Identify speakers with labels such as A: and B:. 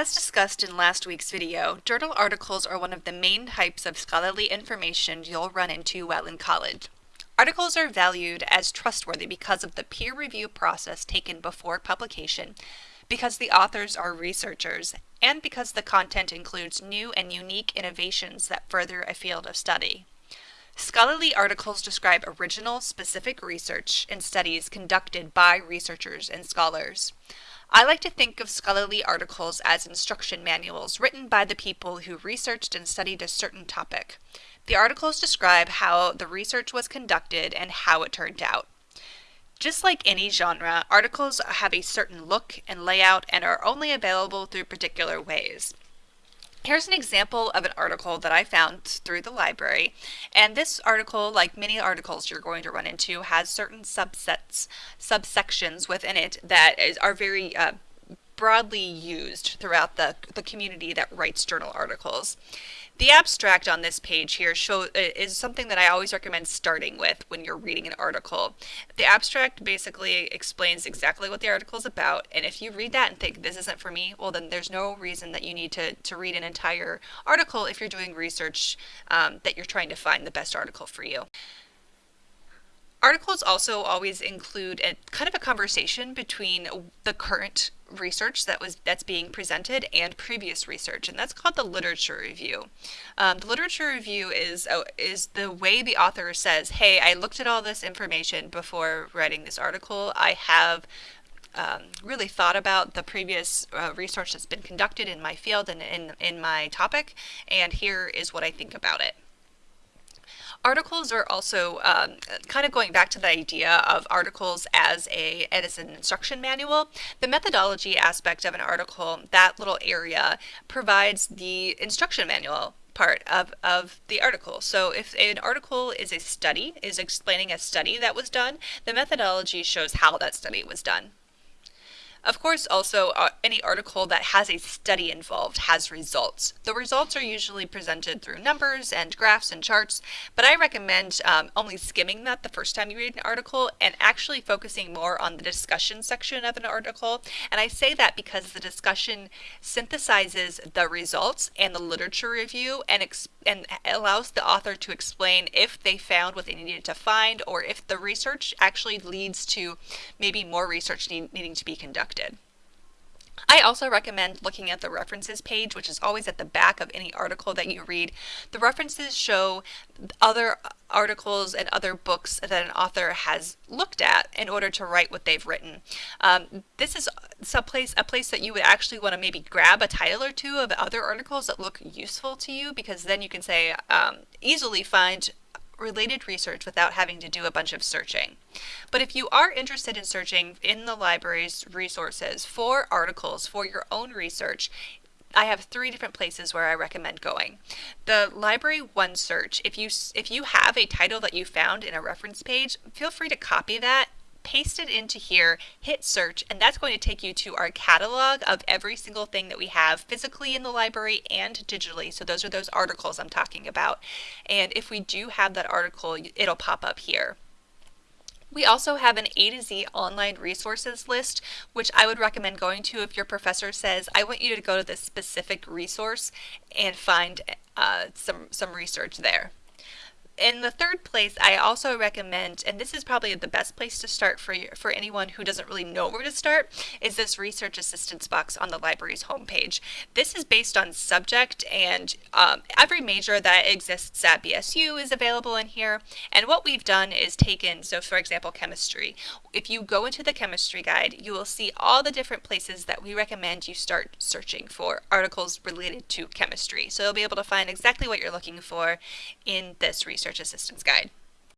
A: As discussed in last week's video, journal articles are one of the main types of scholarly information you'll run into while in college. Articles are valued as trustworthy because of the peer review process taken before publication, because the authors are researchers, and because the content includes new and unique innovations that further a field of study. Scholarly articles describe original, specific research and studies conducted by researchers and scholars. I like to think of scholarly articles as instruction manuals written by the people who researched and studied a certain topic. The articles describe how the research was conducted and how it turned out. Just like any genre, articles have a certain look and layout and are only available through particular ways. Here's an example of an article that I found through the library. And this article, like many articles you're going to run into, has certain subsets, subsections within it that is, are very uh, broadly used throughout the, the community that writes journal articles. The abstract on this page here show, is something that I always recommend starting with when you're reading an article. The abstract basically explains exactly what the article is about, and if you read that and think this isn't for me, well then there's no reason that you need to, to read an entire article if you're doing research um, that you're trying to find the best article for you. Articles also always include a kind of a conversation between the current research that was that's being presented and previous research, and that's called the literature review. Um, the literature review is uh, is the way the author says, "Hey, I looked at all this information before writing this article. I have." Um, really thought about the previous uh, research that's been conducted in my field and in, in my topic, and here is what I think about it. Articles are also um, kind of going back to the idea of articles as a as an instruction manual. The methodology aspect of an article, that little area, provides the instruction manual part of, of the article. So if an article is a study, is explaining a study that was done, the methodology shows how that study was done. Of course, also, uh, any article that has a study involved has results. The results are usually presented through numbers and graphs and charts, but I recommend um, only skimming that the first time you read an article and actually focusing more on the discussion section of an article. And I say that because the discussion synthesizes the results and the literature review and, and allows the author to explain if they found what they needed to find or if the research actually leads to maybe more research need needing to be conducted I also recommend looking at the references page, which is always at the back of any article that you read. The references show other articles and other books that an author has looked at in order to write what they've written. Um, this is some place, a place that you would actually want to maybe grab a title or two of other articles that look useful to you because then you can say um, easily find related research without having to do a bunch of searching. But if you are interested in searching in the library's resources for articles for your own research, I have three different places where I recommend going. The Library One Search, if you if you have a title that you found in a reference page, feel free to copy that paste it into here, hit search, and that's going to take you to our catalog of every single thing that we have physically in the library and digitally. So those are those articles I'm talking about. And if we do have that article, it'll pop up here. We also have an A to Z online resources list, which I would recommend going to if your professor says, I want you to go to this specific resource and find uh, some, some research there in the third place, I also recommend, and this is probably the best place to start for for anyone who doesn't really know where to start, is this research assistance box on the library's homepage. This is based on subject, and um, every major that exists at BSU is available in here. And what we've done is taken, so for example, chemistry. If you go into the chemistry guide, you will see all the different places that we recommend you start searching for articles related to chemistry. So you'll be able to find exactly what you're looking for in this research Research Assistance Guide.